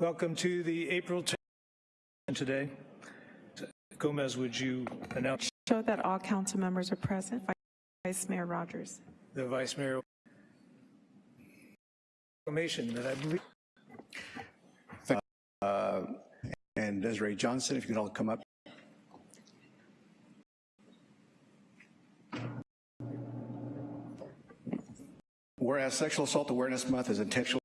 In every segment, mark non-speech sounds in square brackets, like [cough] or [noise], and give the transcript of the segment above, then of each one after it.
Welcome to the April 10th today. Gomez, would you announce Show that all council members are present. Vice Mayor Rogers. the Vice Mayor proclamation that I believe uh, And Desiree Johnson, if you could all come up. Whereas Sexual Assault Awareness Month is intentional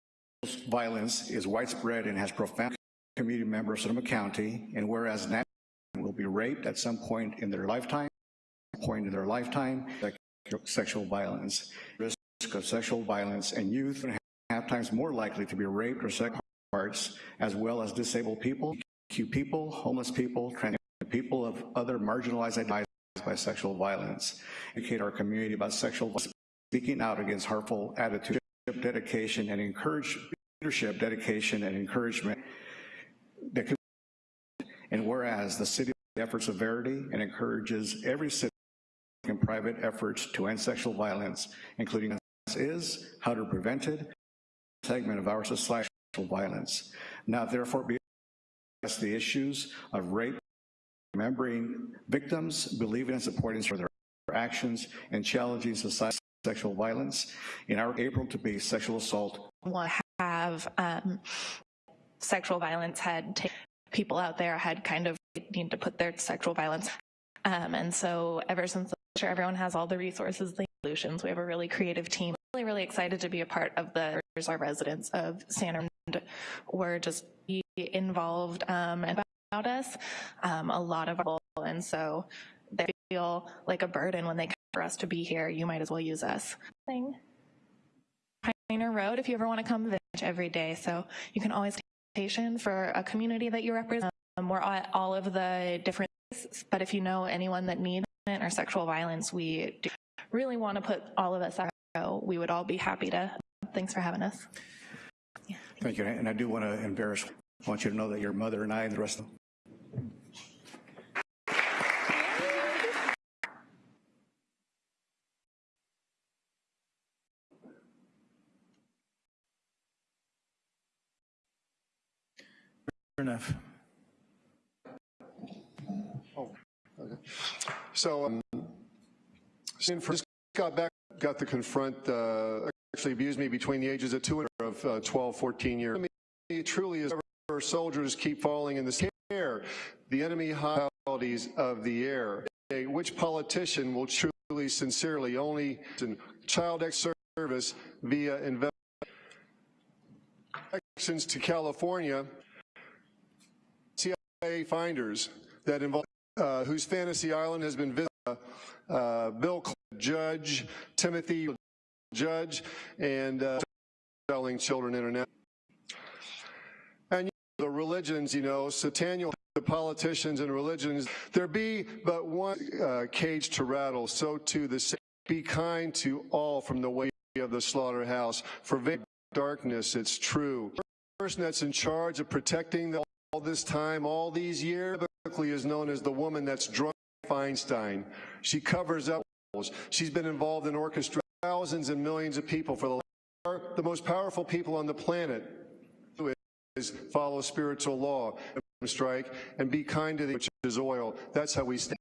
violence is widespread and has profound community members of Sonoma County, and whereas Nat will be raped at some point in their lifetime, point in their lifetime, sexual violence, risk of sexual violence, and youth are half times more likely to be raped or sex parts, as well as disabled people, Q people, homeless people, trans people of other marginalized identities by sexual violence. Educate our community about sexual violence, speaking out against harmful attitudes, dedication, and encourage leadership, dedication, and encouragement. that can- And whereas the city efforts severity and encourages every city in private efforts to end sexual violence, including is, how to prevent it, segment of our society violence. Now therefore be the issues of rape, remembering victims, believing and supporting for their actions, and challenging society sexual violence. In our April to be sexual assault will have um, sexual violence had people out there had kind of need to put their sexual violence. Um, and so ever since the sure everyone has all the resources, the solutions, we have a really creative team. Really, really excited to be a part of the our residents of San and were just be involved um, about us um, a lot of and so they feel like a burden when they come for us to be here. You might as well use us. Pioneer Road if you ever want to come every day. So you can always take for a community that you represent. Um, we're at all of the different, but if you know anyone that needs or sexual violence, we do really want to put all of us out. We would all be happy to. Thanks for having us. Thank you, and I do want to embarrass, I want you to know that your mother and I and the rest of enough. So, um, since just got back, got to confront, uh, actually abused me between the ages of two and of uh, 12, 14 years. It truly is our soldiers keep falling in the air, the enemy hostilities of the air. Which politician will truly, sincerely, only child X service via investment to California, finders that involve uh, whose fantasy island has been visited, uh, uh, Bill Judge, Timothy Judge, and uh, selling children internet. And you know, the religions, you know, Sataniel, the politicians and religions, there be but one uh, cage to rattle, so too the same. Be kind to all from the way of the slaughterhouse. For darkness, it's true. The person that's in charge of protecting the, all this time, all these years, is known as the woman that's drunk Feinstein. She covers up. She's been involved in orchestrating thousands and millions of people for the, the most powerful people on the planet is follow spiritual law, strike, and be kind to the which is oil. That's how we stand.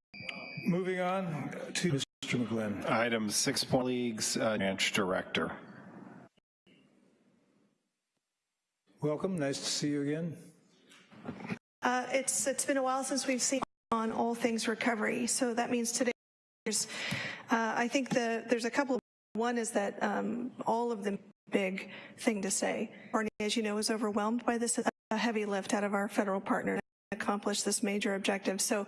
Moving on to Mr. McGlynn. Item six point leagues uh, branch director. Welcome. Nice to see you again. Uh, it's it's been a while since we've seen on all things recovery. So that means today, there's, uh, I think the there's a couple. One is that um, all of the big thing to say. Barney, as you know, is overwhelmed by this heavy lift out of our federal partner to accomplish this major objective. So,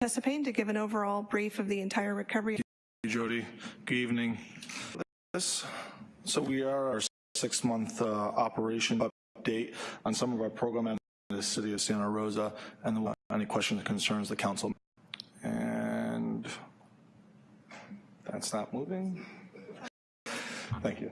Tessa to give an overall brief of the entire recovery. Jody. Good evening. So we are our six-month uh, operation update on some of our program the city of Santa Rosa, and the, any questions or concerns the council. And that's not moving. Thank you.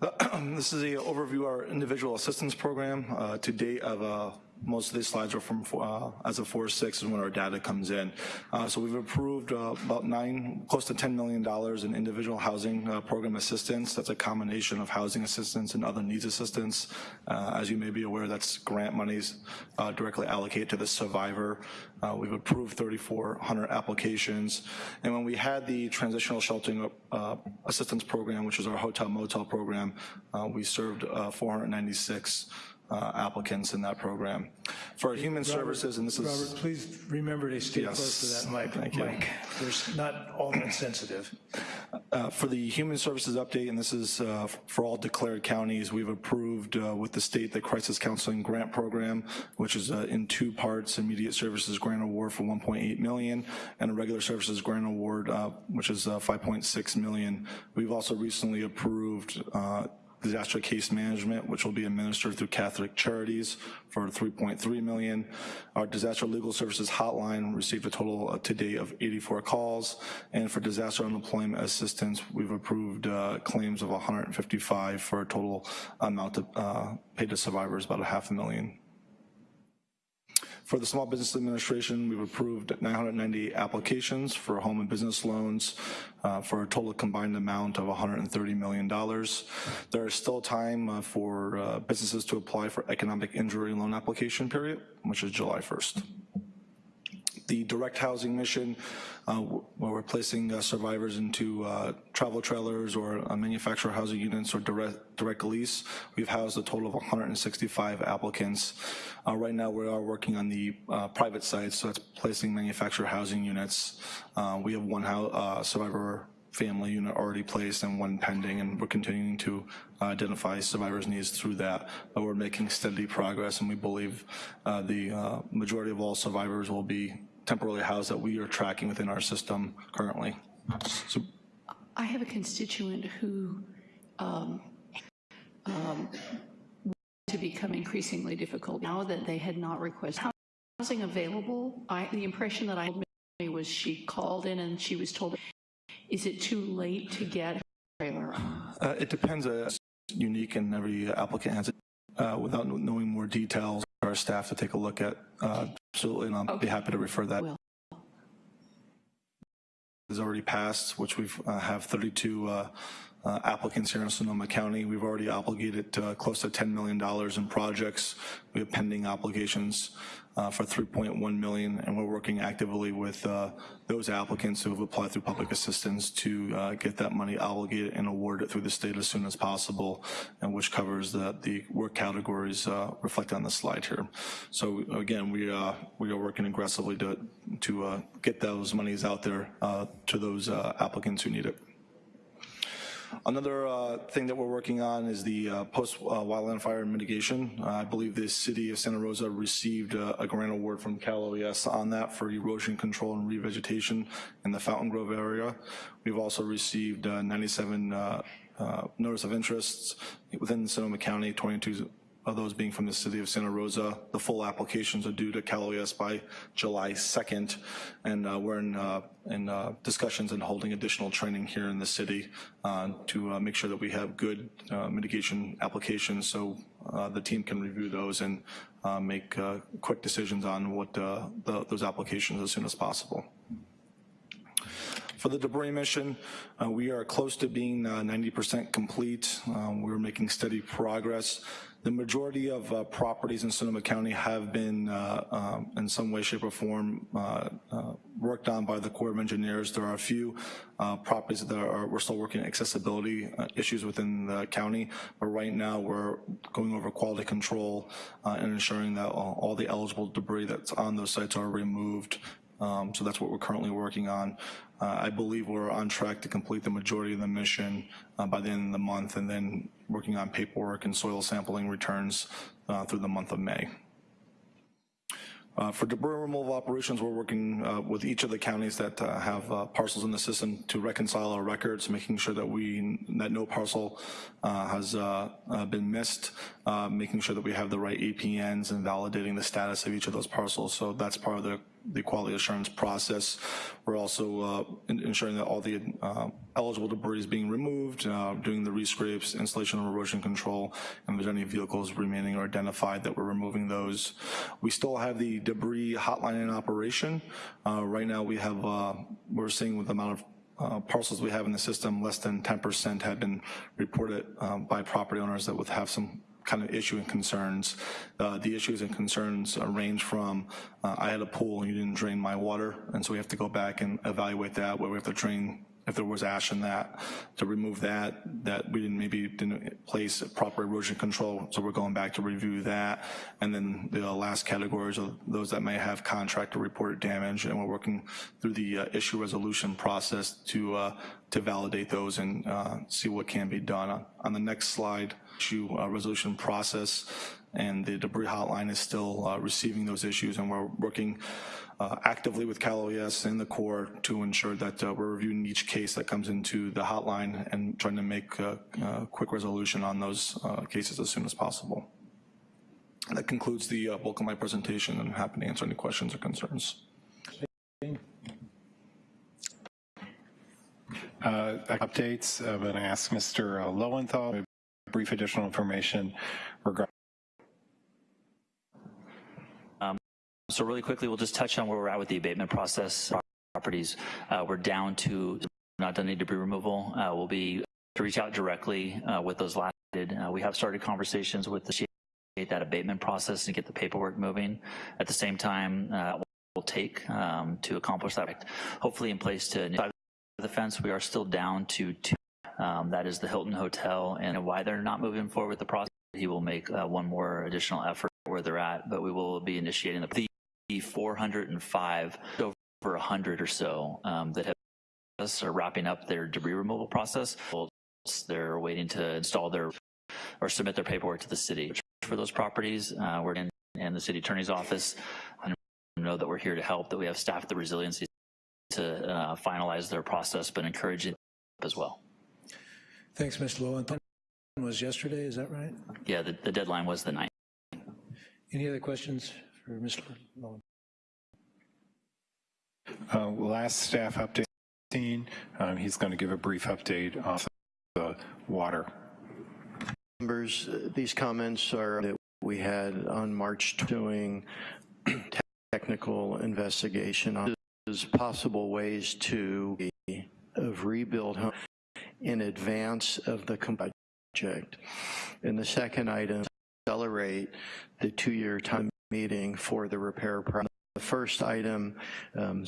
[clears throat] This is the overview of our individual assistance program. Uh, To date, of uh, most of these slides are from, uh, as of 4/6 is when our data comes in. Uh, So we've approved uh, about nine, close to $10 million in individual housing uh, program assistance. That's a combination of housing assistance and other needs assistance. Uh, As you may be aware, that's grant monies uh, directly allocated to the survivor. We've approved 3,400 applications. And when we had the transitional sheltering assistance program, which is our hotel motel program, we served uh, 496 uh, applicants in that program. For our human services, and this is, Robert, please remember to stay Yes. close to that mic. Thank you. Mike, There's not all that sensitive. uh, for the human services update, and this is uh, for all declared counties, we've approved uh, with the state the crisis counseling grant program, which is uh, in two parts, immediate services grant award for 1.8 million, and a regular services grant award, uh, which is uh, 5.6 million. We've also recently approved uh, disaster case management, which will be administered through Catholic Charities for 3.3 million. Our disaster legal services hotline received a total to date of 84 calls. And for disaster unemployment assistance, we've approved uh, claims of 155 for a total amount of, uh, paid to survivors, about a half a million. For the Small Business Administration, we've approved 990 applications for home and business loans uh, for a total combined amount of $130 million. There is still time uh, for uh, businesses to apply for economic injury loan application period, which is July 1st the direct housing mission, uh, where we're placing uh, survivors into uh, travel trailers or uh, manufactured housing units or direct, direct lease. We've housed a total of 165 applicants. Uh, right now, we are working on the uh, private side, so that's placing manufactured housing units. We have one survivor family unit already placed and one pending, and we're continuing to identify survivors' needs through that. But we're making steady progress, and we believe uh, the uh, majority of all survivors will be temporarily housed that we are tracking within our system currently. So I have a constituent who um, um, to become increasingly difficult now that they had not requested housing available. I, the impression that I had made was she called in and she was told, is it too late to get a trailer? uh, it depends, uh, it's unique and every applicant has it. Uh, Without knowing more details, our staff to take a look at, uh, absolutely, and I'll be happy to refer that. Will. has already passed, which we've uh, have 32 uh, uh, applicants here in Sonoma County. We've already obligated uh, close to $10 million in projects. We have pending applications uh, for 3.1 million, and we're working actively with uh, those applicants who have applied through public assistance to uh, get that money obligated and awarded through the state as soon as possible, and which covers the, the work categories uh, reflected on the slide here. So again, we, uh, we are working aggressively to, to uh, get those monies out there to those applicants who need it. Another uh, thing that we're working on is the uh, post-wildland fire mitigation. Uh, I believe the city of Santa Rosa received uh, a grant award from Cal OES on that for erosion control and revegetation in the Fountaingrove area. We've also received uh, 97 uh, uh, notice of interests within Sonoma County, 22 of those being from the city of Santa Rosa. The full applications are due to Cal OES by July 2nd, and uh, we're in, uh, in uh, discussions and holding additional training here in the city uh, to uh, make sure that we have good uh, mitigation applications so the team can review those and make quick decisions on what the, those applications as soon as possible. For the debris mission, we are close to being uh, 90% complete. Um, We're making steady progress. The majority of uh, properties in Sonoma County have been, uh, um, in some way, shape, or form, uh, uh, worked on by the Corps of Engineers. There are a few uh, properties that are, we're still working accessibility uh, issues within the county, but right now we're going over quality control and ensuring that all all the eligible debris that's on those sites are removed um, So that's what we're currently working on. Uh, I believe we're on track to complete the majority of the mission uh, by the end of the month, and then working on paperwork and soil sampling returns uh, through the month of May. Uh, For debris removal operations, we're working uh, with each of the counties that uh, have uh, parcels in the system to reconcile our records, making sure that we, that no parcel uh, has uh, been missed, making sure that we have the right APNs and validating the status of each of those parcels. So that's part of the the quality assurance process. We're also uh, ensuring that all the uh, eligible debris is being removed, uh, doing the rescrapes, installation of erosion control, and if there's any vehicles remaining or identified that we're removing those. We still have the debris hotline in operation. Right now, we have, we're seeing with the amount of uh, parcels we have in the system, less than 10% have been reported um, by property owners that would have some kind of issue and concerns. Uh, The issues and concerns uh, range from, uh, I had a pool and you didn't drain my water, and so we have to go back and evaluate that, where we have to drain if there was ash in that, to remove that, that we didn't, maybe didn't place proper erosion control, so we're going back to review that. And then the last categories are those that may have contractor reported damage, and we're working through the uh, issue resolution process to, uh, to validate those and uh, see what can be done. On- the next slide, issue uh, resolution process, and the debris hotline is still uh, receiving those issues, and we're working uh, actively with Cal OES and the Corps to ensure that uh, we're reviewing each case that comes into the hotline and trying to make uh, uh, quick resolution on those uh, cases as soon as possible. That concludes the bulk of my presentation, and I'm happy to answer any questions or concerns. Updates, I'm to ask Mr. Lowenthal, brief additional information regarding So really quickly, we'll just touch on where we're at with the abatement process. Properties, uh, we're down to not done any debris removal. Uh, we'll be to reach out directly uh, with those last. Uh, we have started conversations with the that abatement process and get the paperwork moving. At the same time, uh, will take um, to accomplish that. Hopefully, in place to the fence, we are still down to two. Um, that is the Hilton Hotel, and why they're not moving forward with the process. He will make uh, one more additional effort where they're at, but we will be initiating the 405 over 100 or so um, that have us are wrapping up their debris removal process. They're waiting to install their or submit their paperwork to the city for those properties. Uh, we're in and the city attorney's office. I know that we're here to help. That we have staff the resiliency to uh, finalize their process, but encourage it as well. Thanks, Mr. Lowenthal. Was yesterday, is that right? Yeah, the, the deadline was the 9th. Any other questions for Mr. Lowenthal? uh, last staff update. Um, He's going to give a brief update on the water. Members, uh, these comments are that we had on March doing technical investigation on possible ways to of rebuild home in advance of the project. And the second item, accelerate the two-year time meeting for the repair project. The first item, um,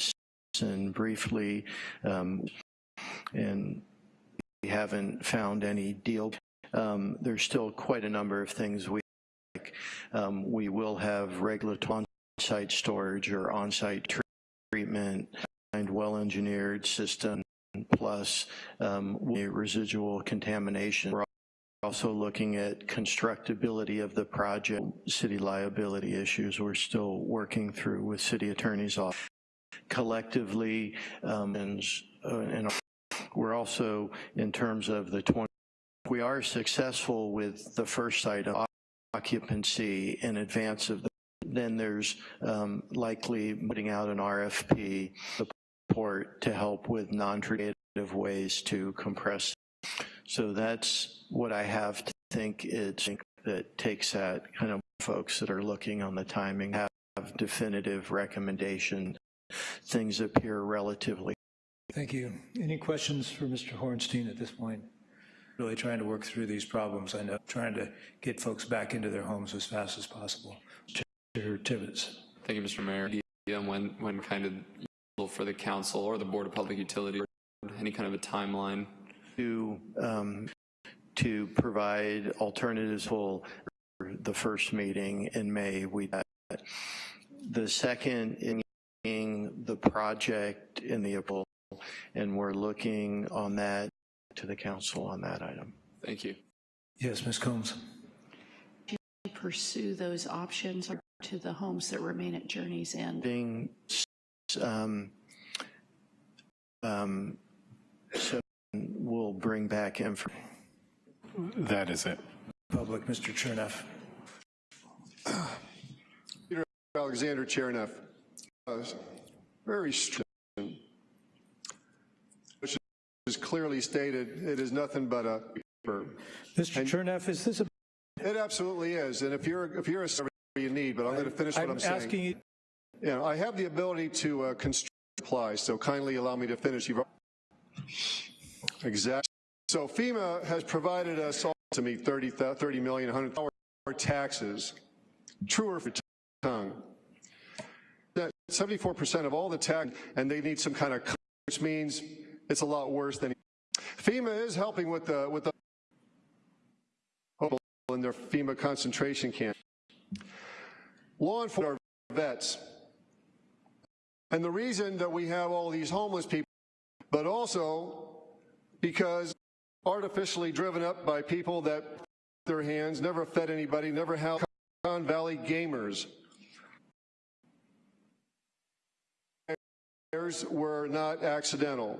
and briefly, um, and we haven't found any deal. Um, there's still quite a number of things we like. Um, we will have regulatory on-site storage or on-site treatment and well-engineered system plus um, residual contamination. We're also looking at constructability of the project, city liability issues we're still working through with city attorney's office. Collectively, um, and, uh, and we're also, in terms of the 20, we are successful with the first item, occupancy in advance of the, then there's um, likely putting out an RFP support to help with non-creative ways to compress. So that's what I have to think it's that takes that kind of folks that are looking on the timing have definitive recommendation. Things appear relatively. Thank you. Any questions for Mr. Hornstein at this point? Really trying to work through these problems. I know, trying to get folks back into their homes as fast as possible. Mr. Tibbetts. Thank you, Mr. Mayor. And when, when kind of for the council or the Board of Public Utility, any kind of a timeline? To, um, to provide alternatives for the first meeting in May, we the second in the project in the April, and we're looking on that to the council on that item. Thank you. Yes, Ms. Combs. Pursue those options to the homes that remain at Journey's End. Being, um, um, so we'll bring back information. That is it. Public, Mr. Cherneff. Peter Alexander, Cherneff. very strong, which is clearly stated, it is nothing but a paper. Mr. Cherneff, is this a, It absolutely is, and if you're, if you're a survey you need, but I'm going to finish what I'm I'm saying. asking you, Yeah, I have the ability to uh, construct supply, so kindly allow me to finish. You've Exactly. So FEMA has provided us all to meet 30, 30 million, 100 our taxes. Truer for tongue. That 74% of all the tax, and they need some kind of, which means it's a lot worse than. FEMA is helping with the with the in their FEMA concentration camp. Law enforcement are vets. And the reason that we have all these homeless people, but also because artificially driven up by people that their hands, never fed anybody, never Con Valley gamers. were not accidental.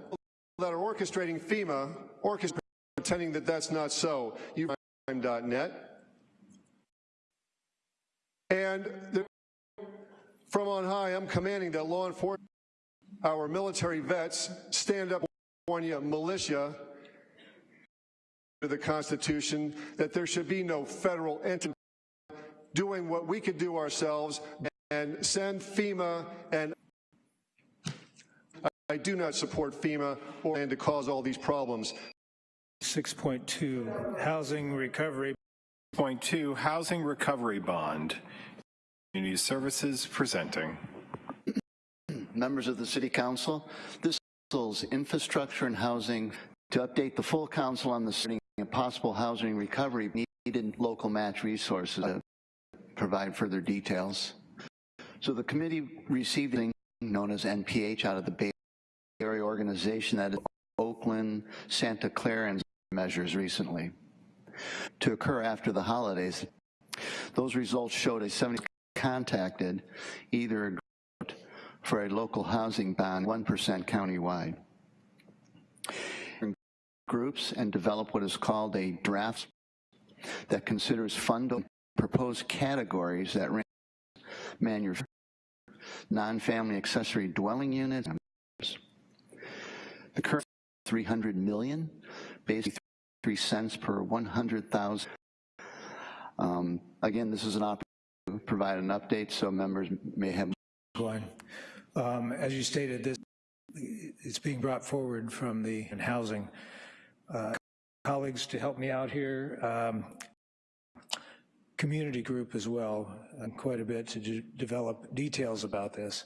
That are orchestrating FEMA, orchestrating pretending that that's not so. You net. And from on high, I'm commanding that law enforcement, our military vets, stand up California militia to the Constitution that there should be no federal entity doing what we could do ourselves and send FEMA and I do not support FEMA or and to cause all these problems. 6.2, housing recovery. Point two, housing recovery bond. Community Services presenting. [clears throat] Members of the City Council, this is infrastructure and housing to update the full council on the and possible housing recovery needed local match resources to provide further details. So the committee received known as NPH out of the Bay Area organization that is Oakland, Santa Clara, and measures recently to occur after the holidays. Those results showed a 70 contacted either for a local housing bond 1% countywide. Groups and develop what is called a draft that considers fund proposed categories that range non-family accessory dwelling units. The current 300 million, basically three cents per 100,000. Um, again, this is an opportunity to provide an update so members may have. Um, as you stated, this it's being brought forward from the housing uh, colleagues to help me out here. Um, community group as well, and quite a bit to de develop details about this,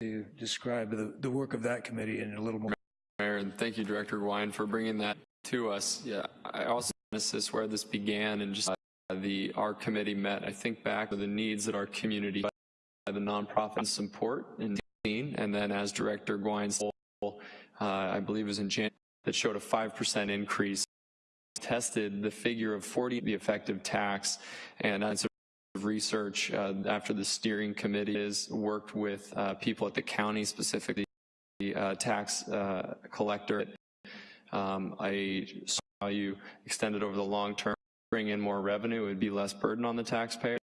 to describe the, the work of that committee in a little more. Mayor, and thank you, Director Wine, for bringing that to us. Yeah, I also this where this began and just uh, the our committee met. I think back to the needs that our community, uh, the nonprofit support in and then as Director Gwine, uh, I believe was in January, that showed a five percent increase. Tested the figure of 40, the effective tax, and as research uh, after the steering committee has worked with uh, people at the county, specifically the uh, tax uh, collector. Um, I saw you extended over the long term, bring in more revenue, it would be less burden on the taxpayer.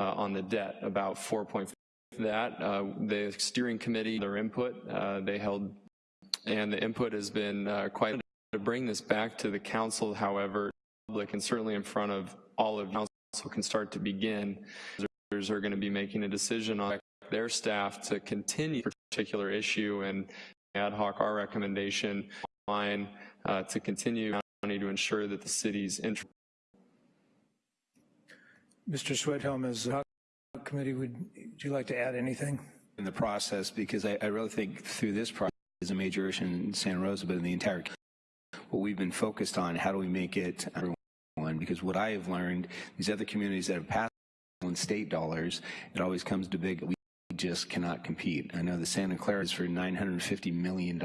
Uh, on the debt, about 4.5 that. Uh, the steering committee, their input, they held, and the input has been quite to bring this back to the council, however, public and certainly in front of all of council can start to begin. Are going to be making a decision on their staff to continue a particular issue and ad hoc our recommendation line uh, to continue to ensure that the city's interest. Mr. Schwedhelm, a committee, would, you like to add anything? In the process, because I, I really think through this process is a major issue in Santa Rosa, but in the entire what we've been focused on, how do we make it everyone? Because what I have learned, these other communities that have passed on state dollars, it always comes to big, we just cannot compete. I know the Santa Clara is for $950 million.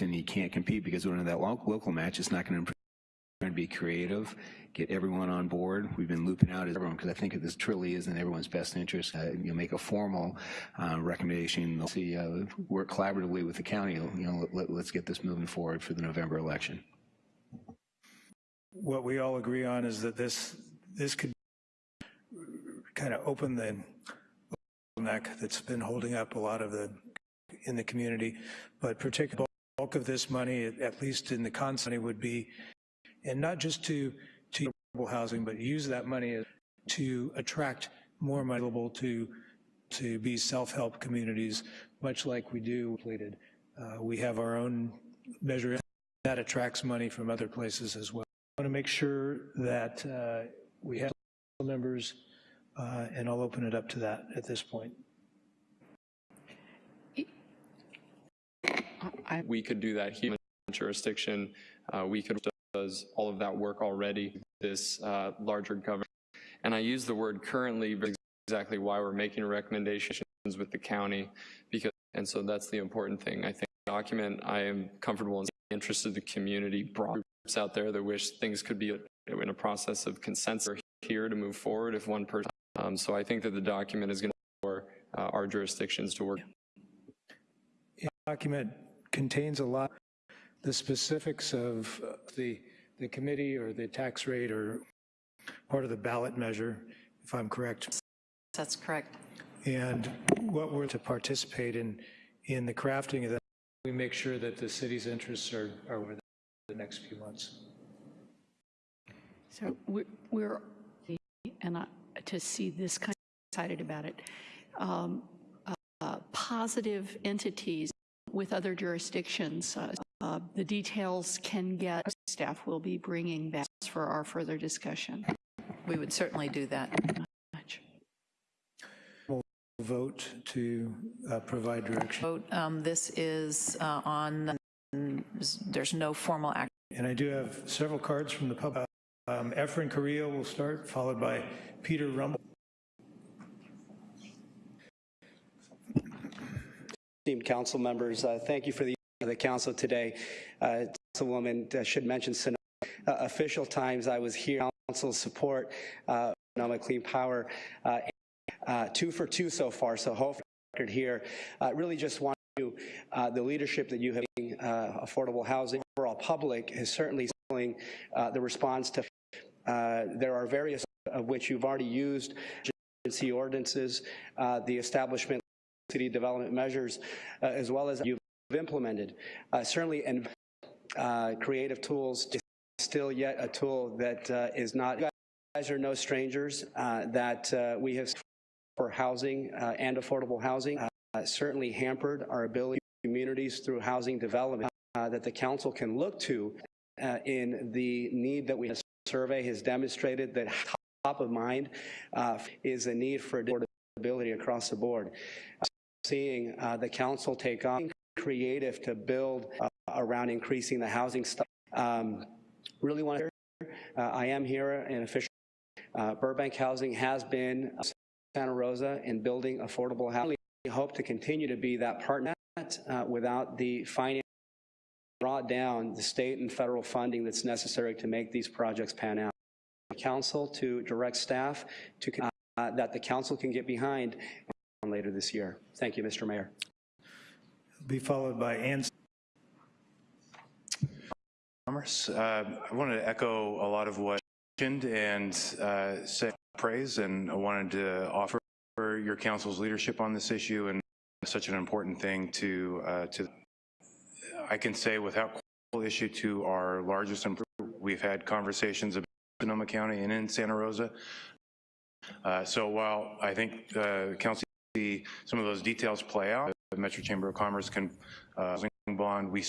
And you can't compete because when that local match, it's not going to trying to be creative, get everyone on board. We've been looping out everyone because I think this truly is in everyone's best interest. Uh, you know, make a formal uh, recommendation. They'll see, uh, work collaboratively with the county. You know, let, let's get this moving forward for the November election. What we all agree on is that this this could kind of open the bottleneck that's been holding up a lot of the, in the community, but particularly bulk of this money, at least in the concept, would be, and not just to, to affordable housing, but use that money to attract more money available to, to be self-help communities, much like we do completed. Uh, we have our own measure that attracts money from other places as well. I want to make sure that uh, we have members, uh, and I'll open it up to that at this point. We could do that here in jurisdiction. Uh, we could does all of that work already, this uh, larger government. And I use the word currently exactly why we're making recommendations with the county because and so that's the important thing. I think document I am comfortable in the interest of the community, broad groups out there that wish things could be in a process of consensus here to move forward if one person. Um, so I think that the document is going to for uh, our jurisdictions to work. The document contains a lot, the specifics of uh, the, the committee or the tax rate or part of the ballot measure, if I'm correct. That's correct. And what we're to participate in, in the crafting of that, we make sure that the city's interests are, are within the next few months. So we're, we're and I, to see this kind of excited about it, um, uh, positive entities with other jurisdictions. Uh, uh, the details can get, staff will be bringing back for our further discussion. We would certainly do that. We'll vote to uh, provide direction. Vote, um, This is uh, on, there's no formal action. And I do have several cards from the public. Um, Efren Carrillo will start, followed by Peter Rumble. Esteemed council members, uh, thank you for the, the council today. Uh, Councilwoman uh, should mention Sonoma. Uh, official times I was here, council support, uh, Sonoma Clean Power, uh, uh, two for two so far, so hopefully record here. Uh, really just want to, uh, the leadership that you have, uh, affordable housing, overall public is certainly uh, the response to, there are various of which you've already used, agency ordinances, uh, the establishment city development measures, as well as you've implemented. Uh, certainly, and uh, creative tools still yet a tool that uh, is not, you guys are no strangers, uh, that uh, we have for housing uh, and affordable housing, certainly hampered our ability communities through housing development that the council can look to in the need that we survey has demonstrated that top of mind is a need for affordability across the board. Seeing the council take on creative to build uh, around increasing the housing stock. Um, really want to, uh, I am here in official, uh, Burbank Housing has been Santa Rosa in building affordable housing. We hope to continue to be that partner uh, without the finance brought down the state and federal funding that's necessary to make these projects pan out. Council to direct staff to uh, that the council can get behind later this year. Thank you, Mr. Mayor. Be followed by Ann. Commerce. Uh, I wanted to echo a lot of what mentioned and uh, say praise, and I wanted to offer your council's leadership on this issue and such an important thing to uh, to I can say without issue to our largest we've had conversations about Sonoma County and in Santa Rosa. Uh, so while I think uh, council see some of those details play out, the Metro Chamber of Commerce can uh, bond, we